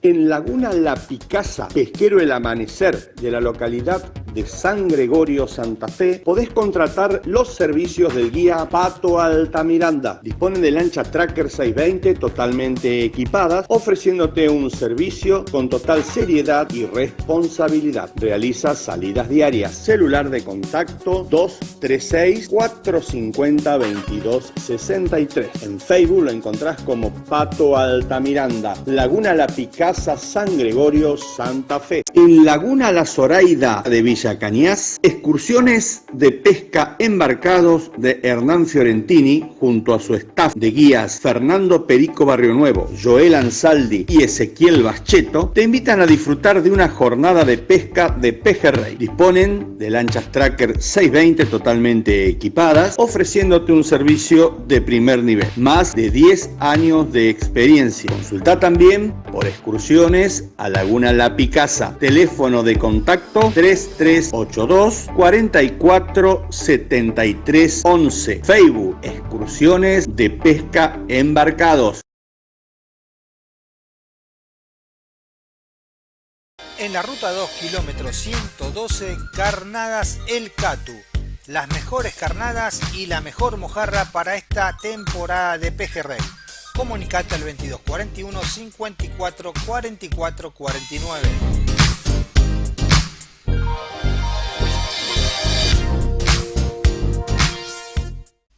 Speaker 10: En Laguna La Picasa, pesquero El Amanecer de la localidad de San Gregorio, Santa Fe, podés contratar los servicios del guía Pato Altamiranda. Disponen de lancha Tracker 620 totalmente equipadas, ofreciéndote un servicio con total seriedad y responsabilidad. Realiza salidas diarias. Celular de contacto 236 450 2263. En Facebook lo encontrás como Pato Altamiranda. Laguna La Picasa, San Gregorio, Santa Fe. En Laguna La Zoraida de Villa Cañas, excursiones de pesca embarcados de Hernán Fiorentini junto a su staff de guías Fernando Perico Barrio Nuevo, Joel Ansaldi y Ezequiel Bascheto te invitan a disfrutar de una jornada de pesca de pejerrey. Disponen de lanchas Tracker 620 totalmente equipadas, ofreciéndote un servicio de primer nivel. Más de 10 años de experiencia. Consulta también por excursiones a Laguna La Picasa. Teléfono de contacto 3382 44 73 11. Facebook Excursiones de Pesca Embarcados.
Speaker 5: En la ruta 2, kilómetro 112, Carnadas El Catu. Las mejores carnadas y la mejor mojarra para esta temporada de pejerrey. Comunicate al 22 41 54 44 49.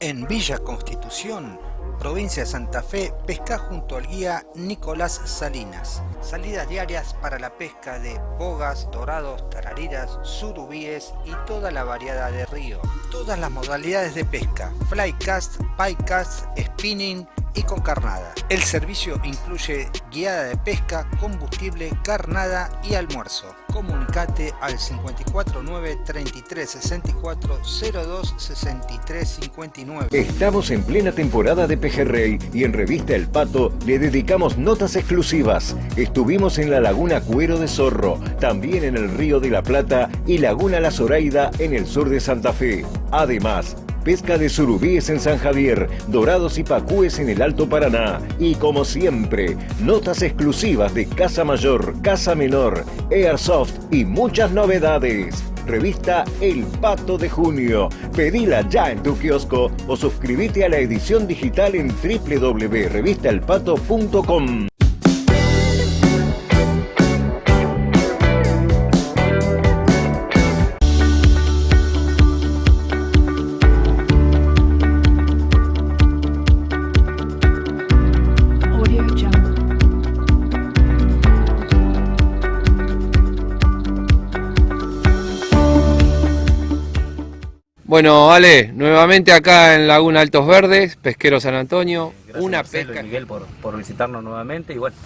Speaker 5: En Villa Constitución, provincia de Santa Fe, pesca junto al guía Nicolás Salinas. Salidas diarias para la pesca de bogas, dorados, tarariras, surubíes y toda la variedad de río. Todas las modalidades de pesca, flycast, piecast, spinning y con carnada. El servicio incluye guiada de pesca, combustible, carnada y almuerzo. Comunicate al 549 33 64 02 63 59.
Speaker 13: Estamos en plena temporada de pejerrey y en Revista El Pato le dedicamos notas exclusivas. Estuvimos en la Laguna Cuero de Zorro, también en el Río de la Plata y Laguna La Zoraida en el sur de Santa Fe. Además, pesca de surubíes en San Javier, dorados y pacúes en el Alto Paraná. Y como siempre, notas exclusivas de Casa Mayor, Casa Menor, Airsoft y muchas novedades. Revista El Pato de Junio. Pedila ya en tu kiosco o suscríbete a la edición digital en www.revistaelpato.com.
Speaker 11: Bueno, Ale, nuevamente acá en Laguna Altos Verdes, Pesquero San Antonio,
Speaker 14: Gracias
Speaker 11: una
Speaker 14: Marcelo y
Speaker 11: pesca.
Speaker 14: Miguel por, por visitarnos nuevamente y bueno,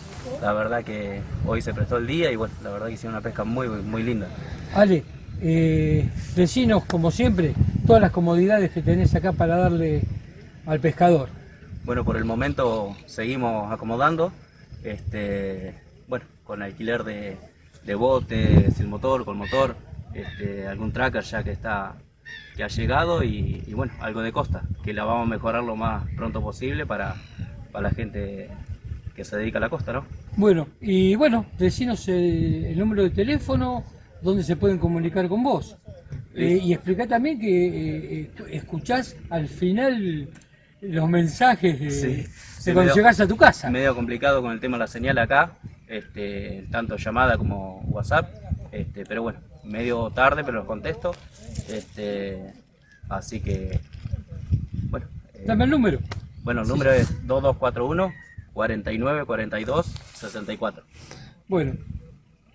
Speaker 14: la verdad que hoy se prestó el día y bueno, la verdad que hicieron una pesca muy, muy linda.
Speaker 15: Ale, eh, decinos como siempre todas las comodidades que tenés acá para darle al pescador.
Speaker 14: Bueno, por el momento seguimos acomodando, este, bueno, con alquiler de, de bote, sin motor, con motor, este, algún tracker ya que está que ha llegado y, y bueno, algo de costa, que la vamos a mejorar lo más pronto posible para, para la gente que se dedica a la costa, ¿no?
Speaker 15: Bueno, y bueno, decinos el, el número de teléfono, donde se pueden comunicar con vos. Eh, y explica también que eh, escuchás al final los mensajes de,
Speaker 14: Sí,
Speaker 15: de
Speaker 14: sí,
Speaker 15: cuando
Speaker 14: medio-
Speaker 15: llegás a tu casa.
Speaker 14: Medio complicado con el tema de la señal acá, este, tanto llamada como WhatsApp, este, pero bueno, medio tarde, pero los contesto. Este, así que, bueno. eh,
Speaker 15: Dame el número.
Speaker 14: Bueno, el número es 2241 49 42 64.
Speaker 15: Bueno,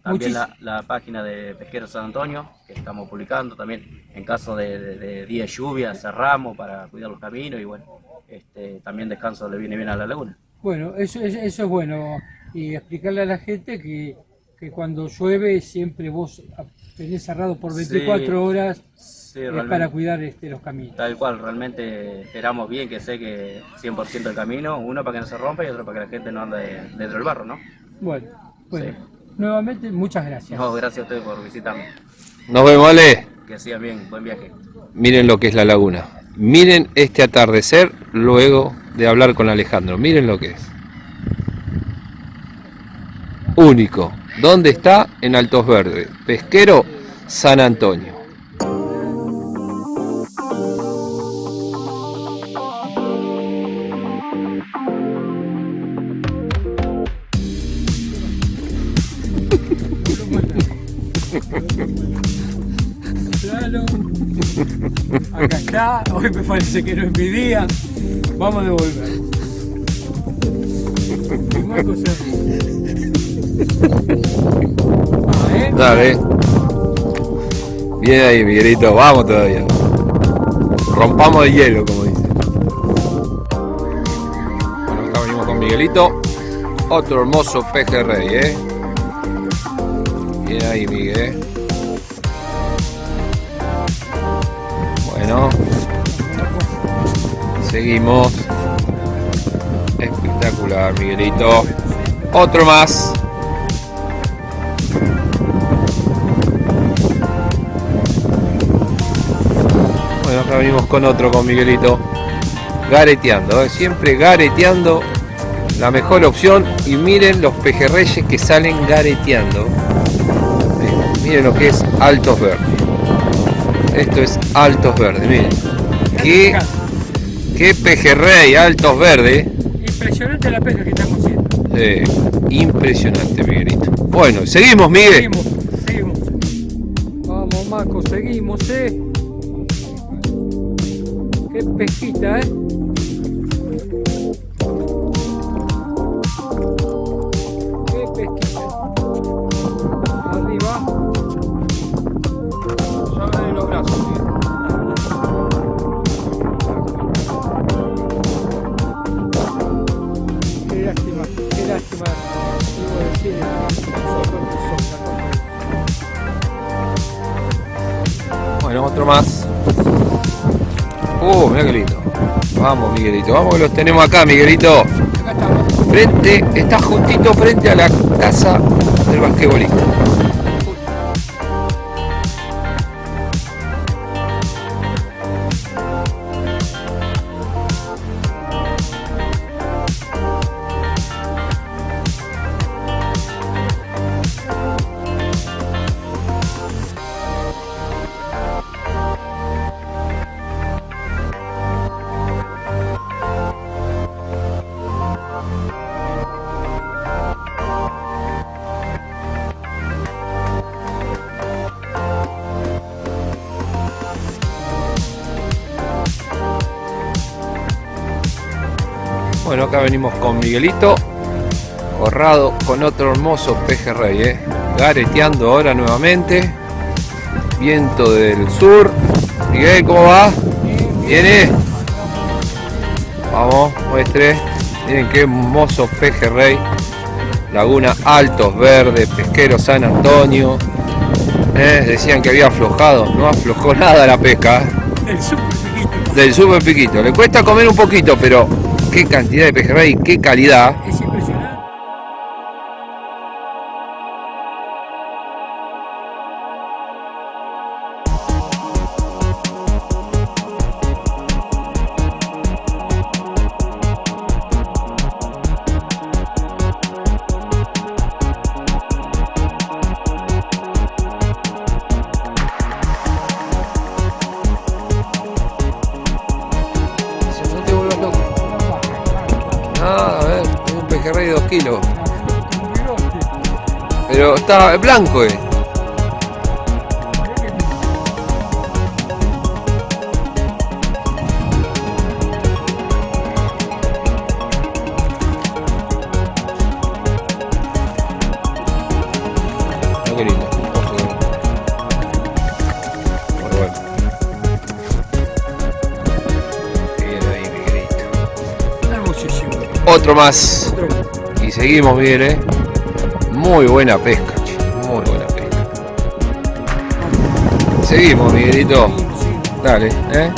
Speaker 14: También la, la página de Pesquero San Antonio, que estamos publicando también en caso de, de, de día de lluvia, cerramos para cuidar los caminos y bueno, este, también descanso le viene bien a la laguna.
Speaker 15: Bueno, eso, es- eso es bueno. Y explicarle a la gente que, que cuando llueve siempre vos tenés cerrado por 24
Speaker 14: Sí,
Speaker 15: horas
Speaker 14: sí,
Speaker 15: es
Speaker 14: realmente.
Speaker 15: para cuidar este, los caminos.
Speaker 14: Tal cual, realmente esperamos bien que seque 100% el camino, uno para que no se rompa y otro para que la gente no ande dentro del barro, ¿no?
Speaker 15: Bueno, bueno. Nuevamente, muchas gracias.
Speaker 14: No, gracias a ustedes por visitarnos.
Speaker 11: Nos vemos, Ale.
Speaker 14: Que sigan bien, buen viaje.
Speaker 11: Miren lo que es la laguna. Miren este atardecer luego de hablar con Alejandro. Miren lo que es. Único. ¿Dónde está? En Altos Verdes. Pesquero San Antonio.
Speaker 15: Claro. Acá está. Hoy me parece que no es mi día. Vamos a devolver.
Speaker 11: Dale. Bien ahí, Miguelito. Vamos todavía. Rompamos el hielo, como dice. Bueno, acá venimos con Miguelito. Otro hermoso pejerrey, ¿eh? Bien ahí, Miguel. Bueno. Seguimos. Espectacular, Miguelito. Otro más. Con otro, con Miguelito. Gareteando, ¿eh? siempre gareteando. La mejor opción. Y miren los pejerreyes que salen gareteando. Eh, Miren lo que es Altos Verdes. Esto es Altos Verdes, miren. Qué, qué pejerrey, Altos Verdes.
Speaker 15: Impresionante la pesca que estamos haciendo.
Speaker 11: Eh, impresionante, Miguelito. Bueno, seguimos, Miguel.
Speaker 15: Seguimos. Vamos, que
Speaker 11: los tenemos acá, Miguelito. Frente, está juntito frente a la casa del basquetbolista. Acá venimos con Miguelito, Corrado con otro hermoso pejerrey, ¿eh? gareteando ahora nuevamente. Viento del sur. Miguel, ¿cómo va? ¿Viene? Vamos, muestre. Miren qué hermoso pejerrey. Laguna Altos Verdes, Pesquero San Antonio. Eh, decían que había aflojado, no aflojó nada la pesca. ¿eh?
Speaker 15: El super piquito.
Speaker 11: Del super piquito. Le cuesta comer un poquito, pero qué cantidad de pejerrey, qué calidad. Otro más. Y seguimos bien, ¿eh? Muy buena pesca, muy buena pesca. Seguimos, Miguelito. Dale, ¿eh?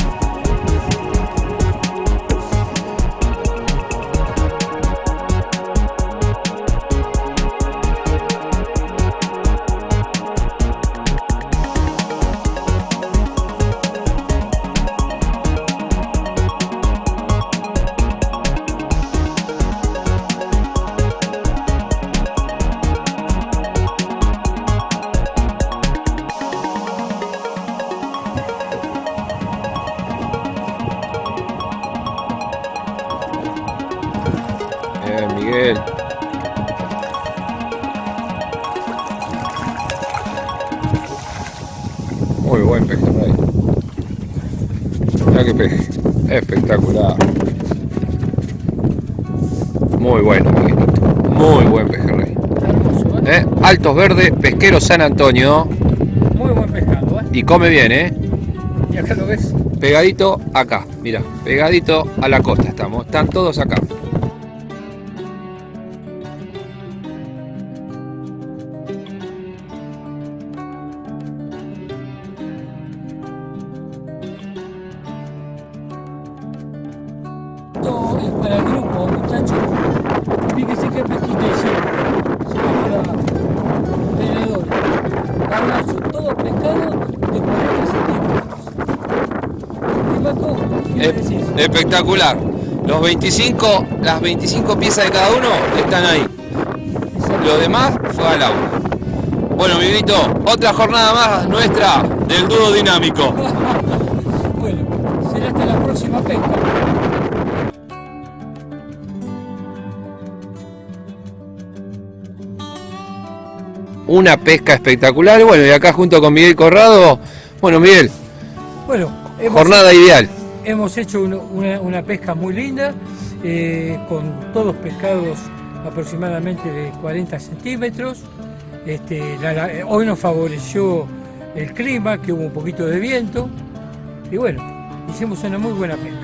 Speaker 11: Altos Verdes, Pesquero San Antonio.
Speaker 15: Muy buen pescado, ¿eh?
Speaker 11: Y come bien, ¿eh?
Speaker 15: Y acá lo ves.
Speaker 11: Pegadito acá, mira, pegadito a la costa estamos. Están todos acá.
Speaker 15: Esto es para el grupo, muchachos. Fíjense qué pesquita hicieron. Se llama tenedores. Carnazo, todo pescado de 40 centímetros.
Speaker 11: Espectacular. Los 25, las 25 piezas de cada uno están ahí. Lo demás fue al agua. Bueno, Miguelito, otra jornada más nuestra del dúo dinámico.
Speaker 15: Bueno, será hasta la próxima pesca.
Speaker 11: Una pesca espectacular. Bueno, y acá junto con Miguel Corrado. Bueno, Miguel,
Speaker 15: Bueno, hemos
Speaker 11: jornada ideal.
Speaker 15: Hemos hecho una, una pesca muy linda, eh, con todos pescados aproximadamente de 40 centímetros. Este, la- la- hoy nos favoreció el clima, que hubo un poquito de viento. Y bueno, hicimos una muy buena pesca.